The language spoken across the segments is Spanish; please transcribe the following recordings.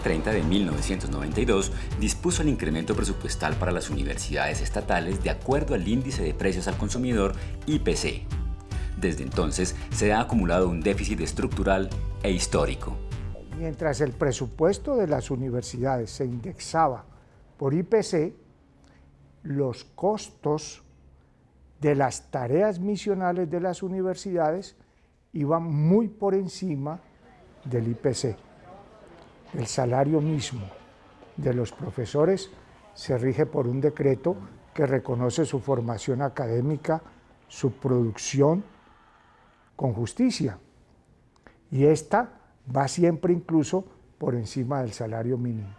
Ley 30 de 1992 dispuso el incremento presupuestal para las universidades estatales de acuerdo al índice de precios al consumidor IPC. Desde entonces se ha acumulado un déficit estructural e histórico. Mientras el presupuesto de las universidades se indexaba por IPC, los costos de las tareas misionales de las universidades iban muy por encima del IPC. El salario mismo de los profesores se rige por un decreto que reconoce su formación académica, su producción con justicia. Y esta va siempre incluso por encima del salario mínimo.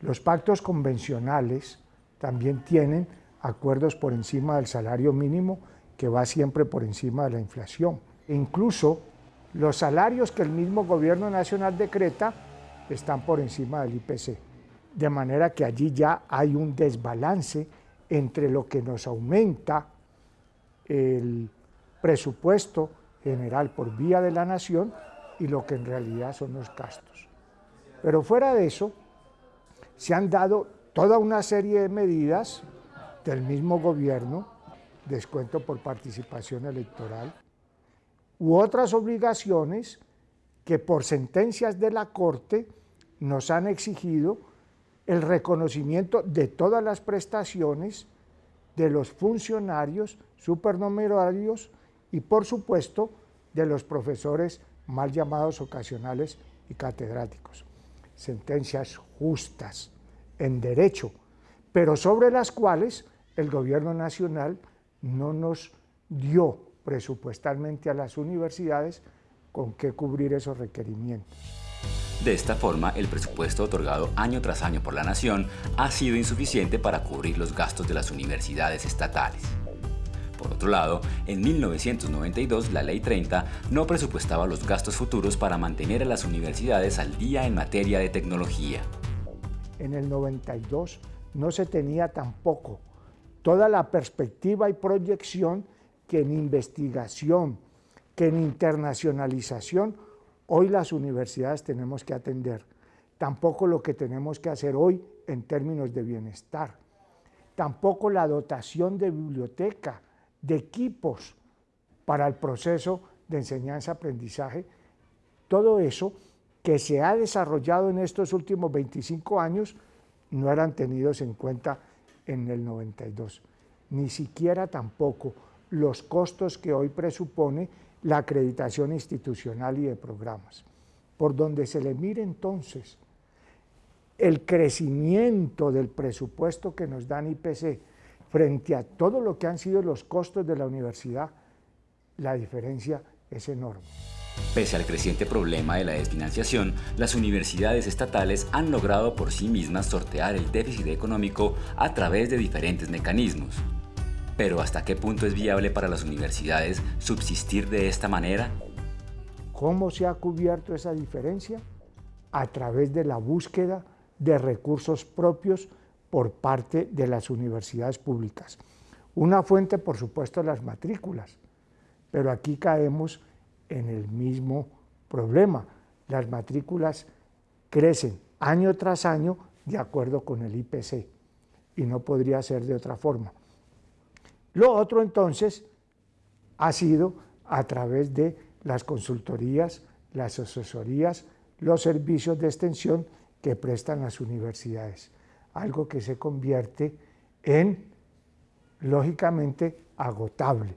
Los pactos convencionales también tienen acuerdos por encima del salario mínimo que va siempre por encima de la inflación. E incluso los salarios que el mismo gobierno nacional decreta están por encima del IPC. De manera que allí ya hay un desbalance entre lo que nos aumenta el presupuesto general por vía de la nación y lo que en realidad son los gastos. Pero fuera de eso, se han dado toda una serie de medidas del mismo gobierno, descuento por participación electoral, u otras obligaciones que por sentencias de la Corte nos han exigido el reconocimiento de todas las prestaciones de los funcionarios supernumerarios y por supuesto de los profesores mal llamados ocasionales y catedráticos. Sentencias justas, en derecho, pero sobre las cuales el gobierno nacional no nos dio presupuestalmente a las universidades con qué cubrir esos requerimientos. De esta forma, el presupuesto otorgado año tras año por la Nación ha sido insuficiente para cubrir los gastos de las universidades estatales. Por otro lado, en 1992 la Ley 30 no presupuestaba los gastos futuros para mantener a las universidades al día en materia de tecnología. En el 92 no se tenía tampoco toda la perspectiva y proyección que en investigación, que en internacionalización, hoy las universidades tenemos que atender. Tampoco lo que tenemos que hacer hoy en términos de bienestar. Tampoco la dotación de biblioteca, de equipos para el proceso de enseñanza-aprendizaje, todo eso que se ha desarrollado en estos últimos 25 años no eran tenidos en cuenta en el 92. Ni siquiera tampoco los costos que hoy presupone la acreditación institucional y de programas. Por donde se le mire entonces el crecimiento del presupuesto que nos dan IPC frente a todo lo que han sido los costos de la universidad, la diferencia es enorme. Pese al creciente problema de la desfinanciación, las universidades estatales han logrado por sí mismas sortear el déficit económico a través de diferentes mecanismos. Pero ¿hasta qué punto es viable para las universidades subsistir de esta manera? ¿Cómo se ha cubierto esa diferencia? A través de la búsqueda de recursos propios por parte de las universidades públicas. Una fuente, por supuesto, las matrículas, pero aquí caemos en el mismo problema. Las matrículas crecen año tras año de acuerdo con el IPC y no podría ser de otra forma. Lo otro entonces ha sido a través de las consultorías, las asesorías, los servicios de extensión que prestan las universidades algo que se convierte en, lógicamente, agotable.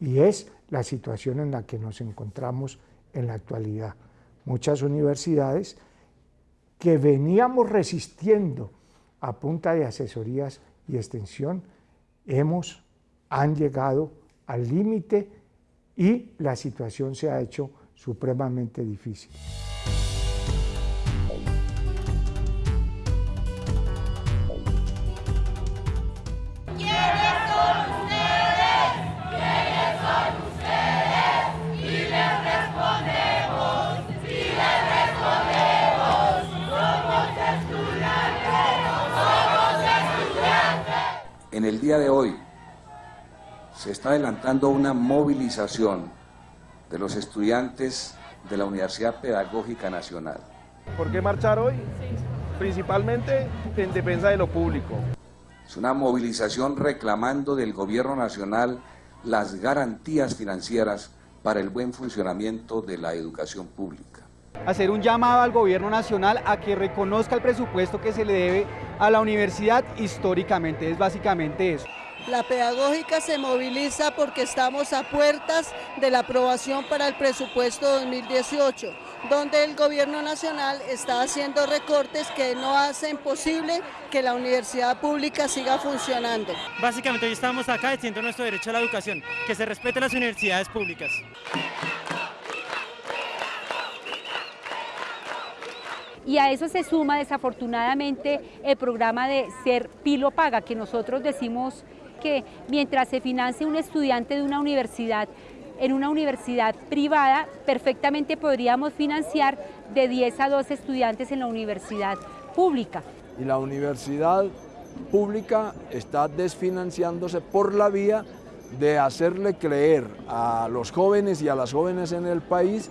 Y es la situación en la que nos encontramos en la actualidad. Muchas universidades que veníamos resistiendo a punta de asesorías y extensión, hemos, han llegado al límite y la situación se ha hecho supremamente difícil. Está adelantando una movilización de los estudiantes de la Universidad Pedagógica Nacional. ¿Por qué marchar hoy? Principalmente en defensa de lo público. Es una movilización reclamando del gobierno nacional las garantías financieras para el buen funcionamiento de la educación pública. Hacer un llamado al gobierno nacional a que reconozca el presupuesto que se le debe a la universidad históricamente, es básicamente eso. La pedagógica se moviliza porque estamos a puertas de la aprobación para el presupuesto 2018, donde el gobierno nacional está haciendo recortes que no hacen posible que la universidad pública siga funcionando. Básicamente hoy estamos acá diciendo nuestro derecho a la educación, que se respeten las universidades públicas. y a eso se suma desafortunadamente el programa de Ser Pilo Paga, que nosotros decimos que mientras se financie un estudiante de una universidad en una universidad privada, perfectamente podríamos financiar de 10 a 12 estudiantes en la universidad pública. Y la universidad pública está desfinanciándose por la vía de hacerle creer a los jóvenes y a las jóvenes en el país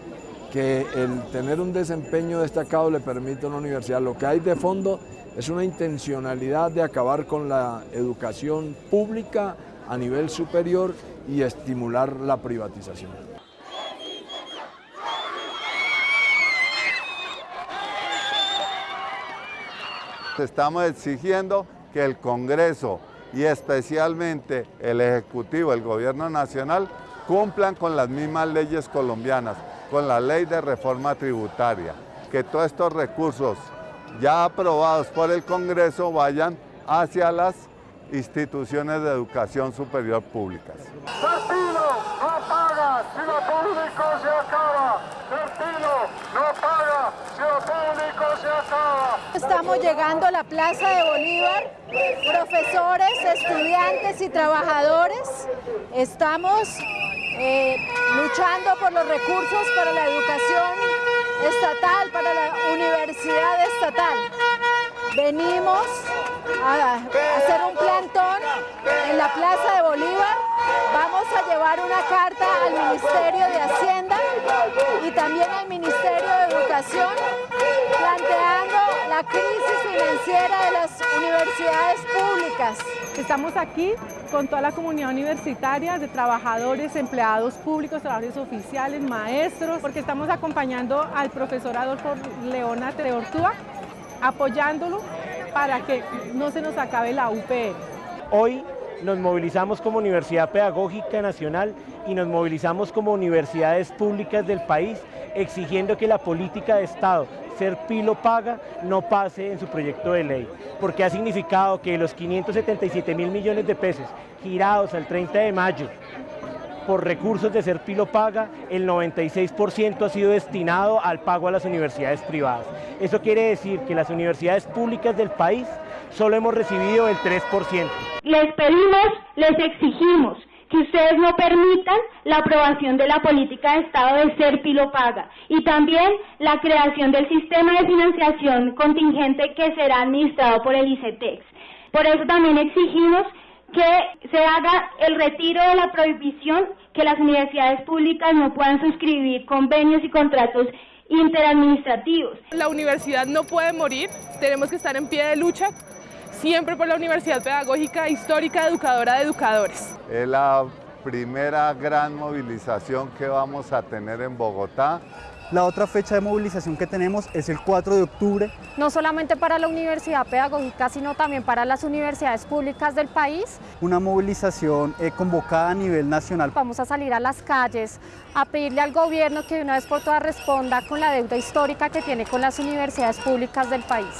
que el tener un desempeño destacado le permite a una universidad. Lo que hay de fondo es una intencionalidad de acabar con la educación pública a nivel superior y estimular la privatización. Estamos exigiendo que el Congreso y especialmente el Ejecutivo, el Gobierno Nacional, cumplan con las mismas leyes colombianas con la ley de reforma tributaria, que todos estos recursos ya aprobados por el Congreso vayan hacia las instituciones de educación superior públicas. no paga si lo público se acaba. no paga si lo público se acaba. Estamos llegando a la Plaza de Bolívar, profesores, estudiantes y trabajadores. Estamos eh, luchando por los recursos para la educación estatal, para la universidad estatal. Venimos a hacer un plantón en la Plaza de Bolívar. Vamos a llevar una carta al Ministerio de Hacienda y también al Ministerio de Educación planteando la crisis financiera de las universidades públicas. Estamos aquí con toda la comunidad universitaria de trabajadores, empleados públicos, trabajadores oficiales, maestros, porque estamos acompañando al profesor Adolfo Leona de Ortúa, apoyándolo para que no se nos acabe la UPR. Hoy nos movilizamos como Universidad Pedagógica Nacional y nos movilizamos como universidades públicas del país exigiendo que la política de Estado, ser pilo paga, no pase en su proyecto de ley, porque ha significado que los 577 mil millones de pesos girados al 30 de mayo por recursos de ser pilo paga, el 96% ha sido destinado al pago a las universidades privadas. Eso quiere decir que las universidades públicas del país solo hemos recibido el 3%. Les pedimos, les exigimos que ustedes no permitan la aprobación de la política de Estado de ser pilo paga y también la creación del sistema de financiación contingente que será administrado por el ICETEX. Por eso también exigimos que se haga el retiro de la prohibición que las universidades públicas no puedan suscribir convenios y contratos interadministrativos. La universidad no puede morir, tenemos que estar en pie de lucha siempre por la Universidad Pedagógica Histórica Educadora de Educadores. Es la primera gran movilización que vamos a tener en Bogotá. La otra fecha de movilización que tenemos es el 4 de octubre. No solamente para la Universidad Pedagógica, sino también para las universidades públicas del país. Una movilización eh, convocada a nivel nacional. Vamos a salir a las calles a pedirle al gobierno que de una vez por todas responda con la deuda histórica que tiene con las universidades públicas del país.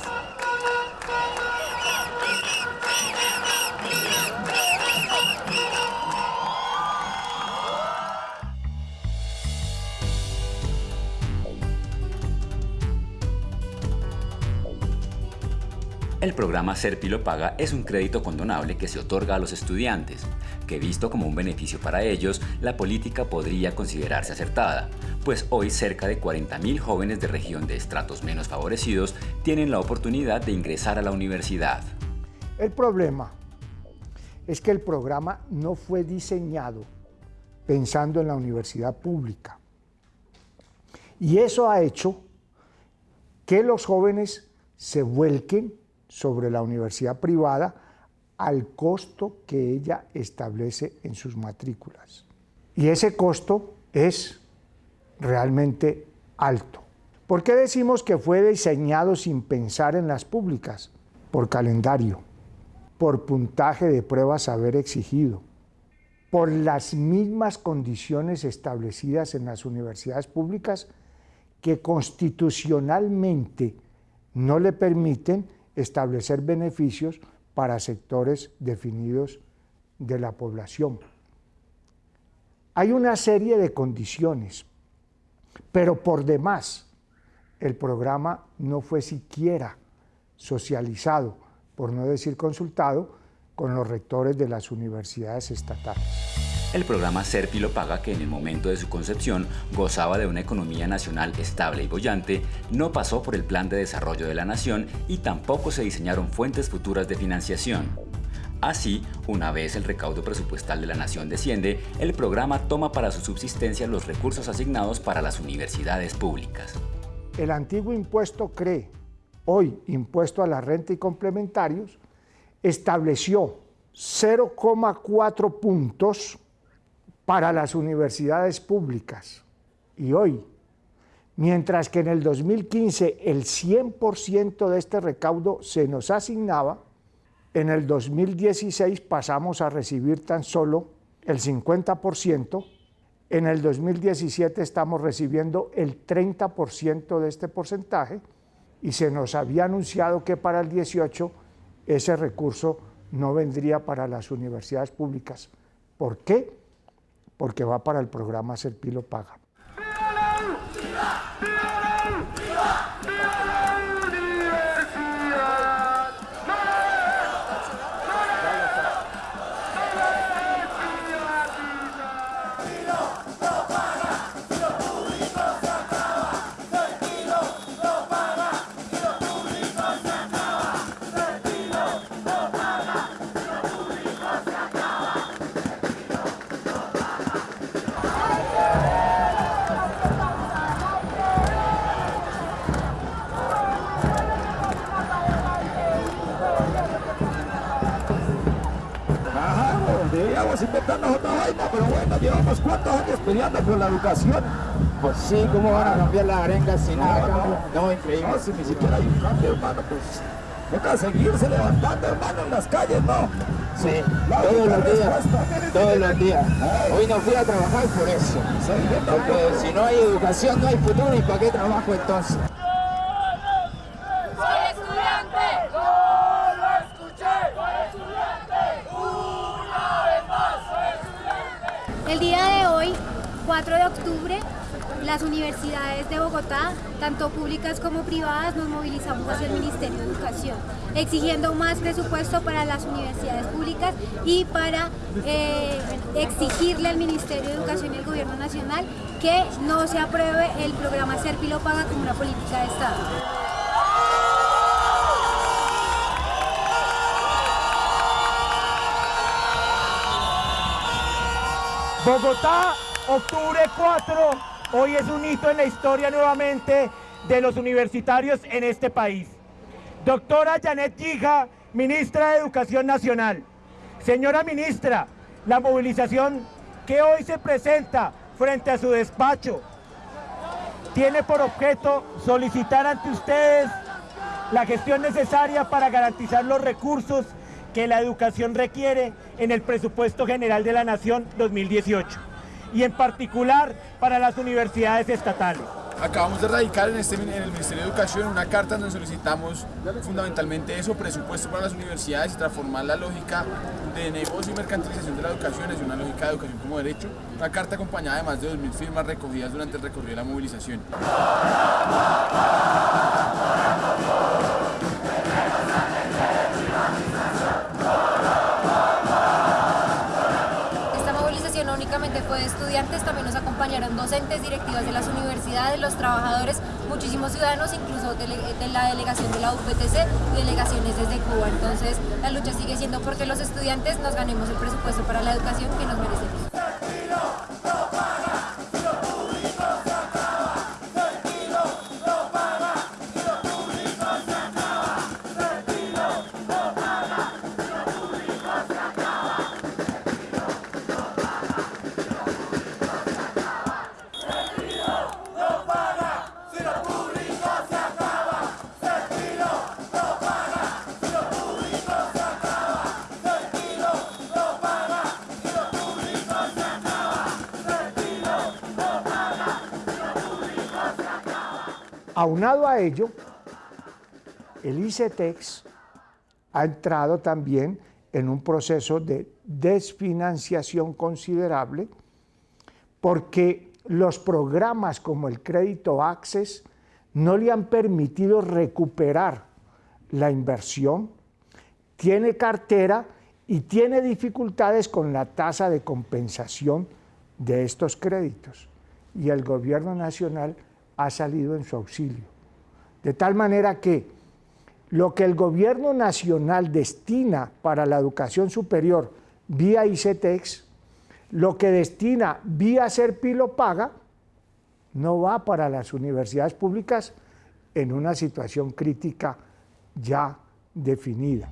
El programa Serpilo Paga es un crédito condonable que se otorga a los estudiantes, que visto como un beneficio para ellos, la política podría considerarse acertada, pues hoy cerca de 40.000 jóvenes de región de estratos menos favorecidos tienen la oportunidad de ingresar a la universidad. El problema es que el programa no fue diseñado pensando en la universidad pública. Y eso ha hecho que los jóvenes se vuelquen sobre la universidad privada al costo que ella establece en sus matrículas. Y ese costo es realmente alto. ¿Por qué decimos que fue diseñado sin pensar en las públicas? Por calendario, por puntaje de pruebas haber exigido, por las mismas condiciones establecidas en las universidades públicas que constitucionalmente no le permiten establecer beneficios para sectores definidos de la población. Hay una serie de condiciones, pero por demás el programa no fue siquiera socializado, por no decir consultado, con los rectores de las universidades estatales. El programa Serpi lo paga, que en el momento de su concepción gozaba de una economía nacional estable y bollante, no pasó por el Plan de Desarrollo de la Nación y tampoco se diseñaron fuentes futuras de financiación. Así, una vez el recaudo presupuestal de la nación desciende, el programa toma para su subsistencia los recursos asignados para las universidades públicas. El antiguo impuesto CRE, hoy impuesto a la renta y complementarios, estableció 0,4 puntos para las universidades públicas. Y hoy, mientras que en el 2015 el 100% de este recaudo se nos asignaba, en el 2016 pasamos a recibir tan solo el 50%, en el 2017 estamos recibiendo el 30% de este porcentaje y se nos había anunciado que para el 18 ese recurso no vendría para las universidades públicas. ¿Por qué? Porque va para el programa Serpilo Paga. Inventarnos otra vaina, pero bueno, llevamos cuántos años peleando por la educación. Pues sí, ¿cómo van a cambiar las arengas sin nada? No, no, increíble. No, si ni siquiera hay un cambio, hermano, pues toca seguirse levantando, hermano, en las calles, ¿no? Sí, todos los días, todos los días. Hoy no fui a trabajar por eso. Porque si no hay educación, no hay futuro, ¿y para qué trabajo entonces? El día de hoy, 4 de octubre, las universidades de Bogotá, tanto públicas como privadas, nos movilizamos hacia el Ministerio de Educación, exigiendo más presupuesto para las universidades públicas y para eh, exigirle al Ministerio de Educación y al Gobierno Nacional que no se apruebe el programa Serpilo Paga como una política de Estado. Bogotá, octubre 4, hoy es un hito en la historia nuevamente de los universitarios en este país. Doctora Janet Gija, ministra de Educación Nacional. Señora ministra, la movilización que hoy se presenta frente a su despacho tiene por objeto solicitar ante ustedes la gestión necesaria para garantizar los recursos que la educación requiere en el presupuesto general de la Nación 2018 y en particular para las universidades estatales. Acabamos de radicar en, este, en el Ministerio de Educación una carta donde solicitamos fundamentalmente eso, presupuesto para las universidades y transformar la lógica de negocio y mercantilización de la educación hacia una lógica de educación como derecho. Una carta acompañada de más de 2.000 firmas recogidas durante el recorrido de la movilización. Estudiantes, también nos acompañaron docentes, directivas de las universidades, los trabajadores, muchísimos ciudadanos, incluso de, la delegación de la UPTC y delegaciones desde Cuba. Entonces la lucha sigue siendo porque los estudiantes nos ganemos el presupuesto para la educación que nos merecemos. Aunado a ello, el ICETEX ha entrado también en un proceso de desfinanciación considerable porque los programas como el crédito Access no le han permitido recuperar la inversión, tiene cartera y tiene dificultades con la tasa de compensación de estos créditos. Y el gobierno nacional ha salido en su auxilio. De tal manera que lo que el gobierno nacional destina para la educación superior vía ICETEX, lo que destina vía Serpilo Paga, no va para las universidades públicas en una situación crítica ya definida.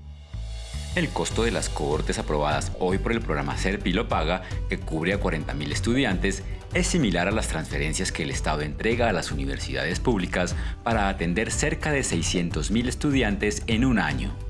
El costo de las cohortes aprobadas hoy por el programa Serpilo Paga, que cubre a 40.000 estudiantes, es similar a las transferencias que el Estado entrega a las universidades públicas para atender cerca de 600.000 estudiantes en un año.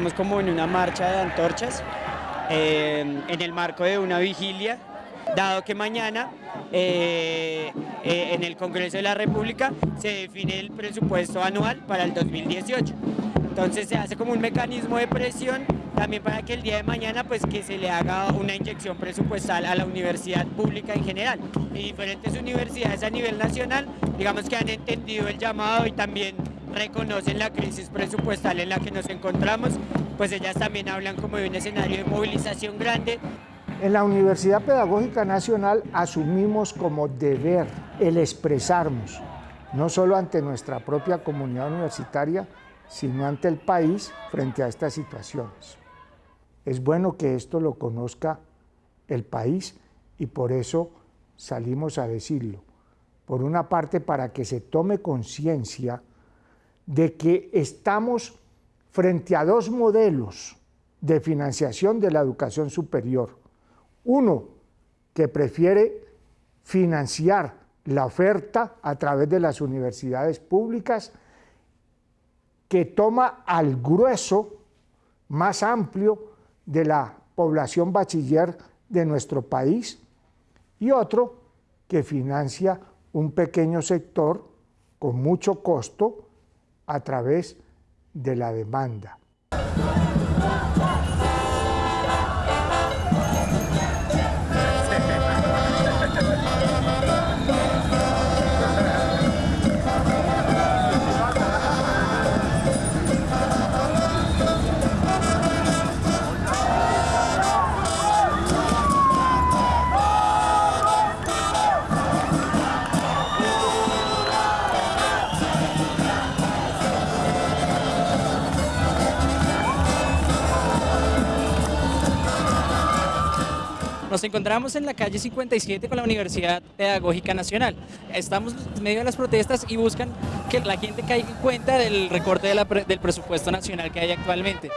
Encontramos como en una marcha de antorchas eh, en el marco de una vigilia, dado que mañana eh, eh, en el Congreso de la República se define el presupuesto anual para el 2018. Entonces se hace como un mecanismo de presión también para que el día de mañana pues que se le haga una inyección presupuestal a la universidad pública en general. Y diferentes universidades a nivel nacional, digamos que han entendido el llamado y también reconocen la crisis presupuestal en la que nos encontramos, pues ellas también hablan como de un escenario de movilización grande. En la Universidad Pedagógica Nacional asumimos como deber el expresarnos, no solo ante nuestra propia comunidad universitaria, sino ante el país frente a estas situaciones. Es bueno que esto lo conozca el país y por eso salimos a decirlo. Por una parte, para que se tome conciencia de que estamos frente a dos modelos de financiación de la educación superior. Uno que prefiere financiar la oferta a través de las universidades públicas, que toma al grueso más amplio de la población bachiller de nuestro país, y otro que financia un pequeño sector con mucho costo a través de la demanda. Nos encontramos en la calle 57 con la Universidad Pedagógica Nacional. Estamos en medio de las protestas y buscan que la gente caiga en cuenta del recorte del presupuesto nacional que hay actualmente.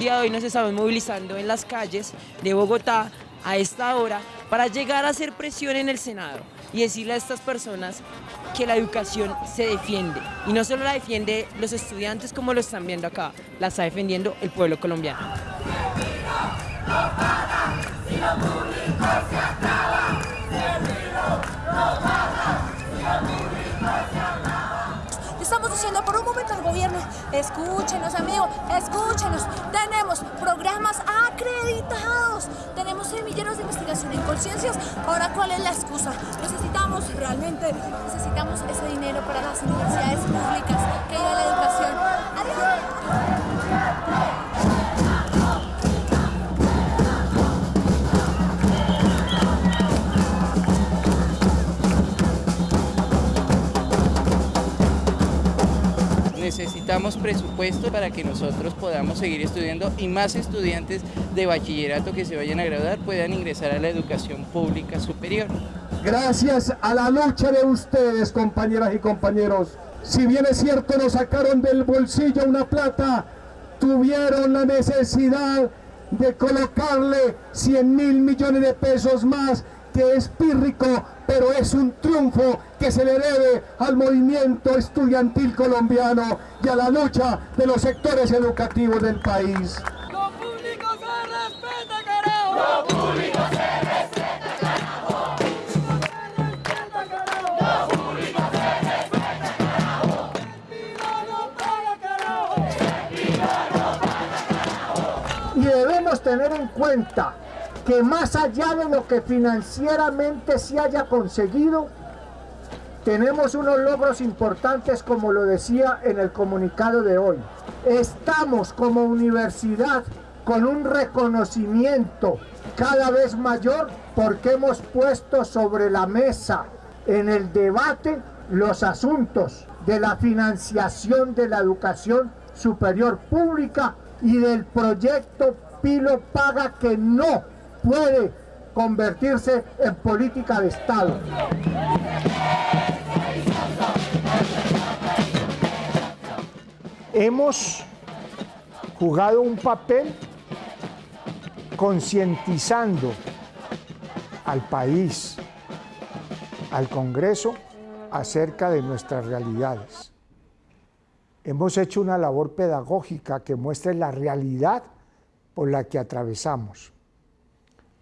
Día de hoy nos estamos movilizando en las calles de Bogotá a esta hora para llegar a hacer presión en el Senado y decirle a estas personas que la educación se defiende. Y no solo la defiende los estudiantes como lo están viendo acá, la está defendiendo el pueblo colombiano. Por un momento al gobierno, escúchenos amigos, escúchenos, tenemos programas acreditados, tenemos semilleros de investigación en conciencias, ahora cuál es la excusa, necesitamos realmente, necesitamos ese dinero para las universidades públicas, que iba a la educación. Necesitamos presupuesto para que nosotros podamos seguir estudiando y más estudiantes de bachillerato que se vayan a graduar puedan ingresar a la educación pública superior. Gracias a la lucha de ustedes, compañeras y compañeros, si bien es cierto nos sacaron del bolsillo una plata, tuvieron la necesidad de colocarle 100 mil millones de pesos más que es pírrico, pero es un triunfo que se le debe al movimiento estudiantil colombiano y a la lucha de los sectores educativos del país. Lo público se respeta, carajo. Lo público se respeta, carajo. Lo público se respeta, carajo. no paga, carajo. no paga, Y debemos tener en cuenta que más allá de lo que financieramente se haya conseguido, tenemos unos logros importantes como lo decía en el comunicado de hoy. Estamos como universidad con un reconocimiento cada vez mayor porque hemos puesto sobre la mesa en el debate los asuntos de la financiación de la educación superior pública y del proyecto Pilo Paga que no puede convertirse en política de Estado. Hemos jugado un papel concientizando al país, al Congreso, acerca de nuestras realidades. Hemos hecho una labor pedagógica que muestre la realidad por la que atravesamos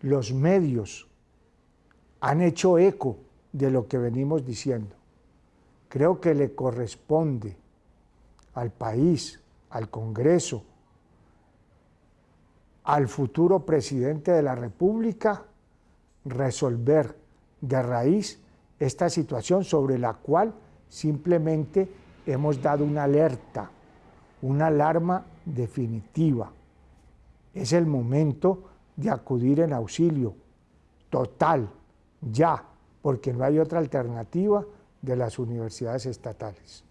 los medios han hecho eco de lo que venimos diciendo. Creo que le corresponde al país, al Congreso, al futuro presidente de la República, resolver de raíz esta situación sobre la cual simplemente hemos dado una alerta, una alarma definitiva. Es el momento de acudir en auxilio total, ya, porque no hay otra alternativa de las universidades estatales.